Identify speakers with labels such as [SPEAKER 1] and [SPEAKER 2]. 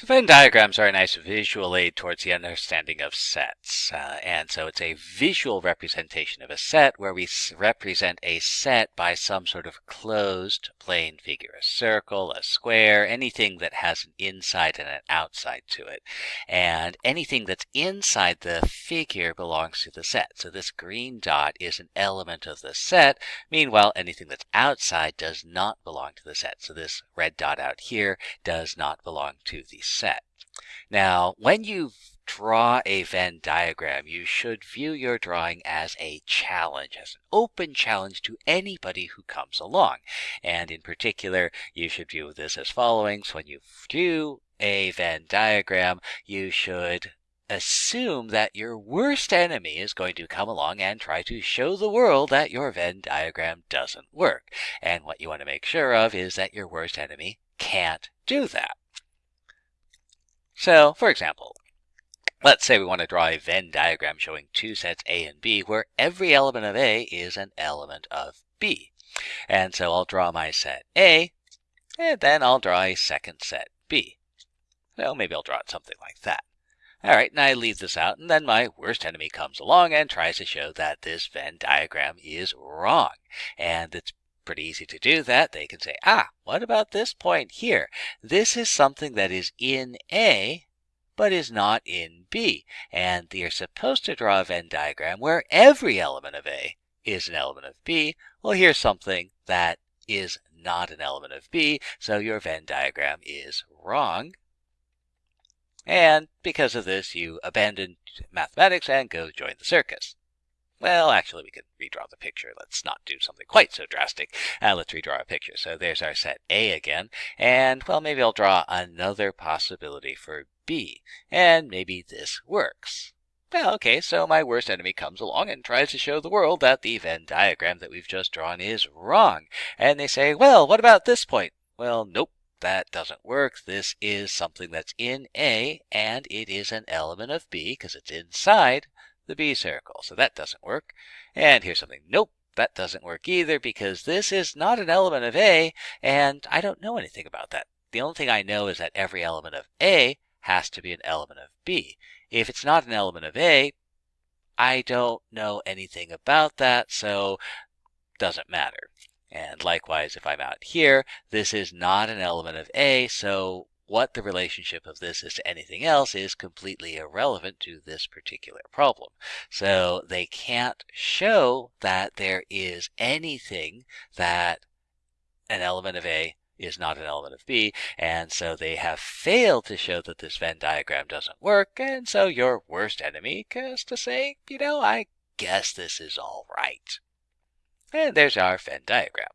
[SPEAKER 1] So Venn diagrams are a nice visual aid towards the understanding of sets. Uh, and so it's a visual representation of a set where we represent a set by some sort of closed plane figure, a circle, a square, anything that has an inside and an outside to it. And anything that's inside the figure belongs to the set. So this green dot is an element of the set. Meanwhile, anything that's outside does not belong to the set. So this red dot out here does not belong to the set. Now, when you draw a Venn diagram, you should view your drawing as a challenge, as an open challenge to anybody who comes along. And in particular, you should view this as following. So when you do a Venn diagram, you should assume that your worst enemy is going to come along and try to show the world that your Venn diagram doesn't work. And what you want to make sure of is that your worst enemy can't do that. So, for example, let's say we want to draw a Venn diagram showing two sets A and B where every element of A is an element of B. And so I'll draw my set A, and then I'll draw a second set B. Well, maybe I'll draw it something like that. All right, and I leave this out, and then my worst enemy comes along and tries to show that this Venn diagram is wrong. And it's pretty easy to do that. They can say, ah, what about this point here? This is something that is in A, but is not in B. And you're supposed to draw a Venn diagram where every element of A is an element of B. Well, here's something that is not an element of B, so your Venn diagram is wrong. And because of this, you abandon mathematics and go join the circus. Well, actually, we can redraw the picture. Let's not do something quite so drastic. Uh, let's redraw a picture. So there's our set A again. And, well, maybe I'll draw another possibility for B. And maybe this works. Well, okay, so my worst enemy comes along and tries to show the world that the Venn diagram that we've just drawn is wrong. And they say, well, what about this point? Well, nope, that doesn't work. This is something that's in A, and it is an element of B because it's inside the B circle. So that doesn't work. And here's something. Nope, that doesn't work either because this is not an element of A, and I don't know anything about that. The only thing I know is that every element of A has to be an element of B. If it's not an element of A, I don't know anything about that, so doesn't matter. And likewise, if I'm out here, this is not an element of A, so what the relationship of this is to anything else is completely irrelevant to this particular problem. So they can't show that there is anything that an element of A is not an element of B, and so they have failed to show that this Venn diagram doesn't work, and so your worst enemy has to say, you know, I guess this is all right. And there's our Venn diagram.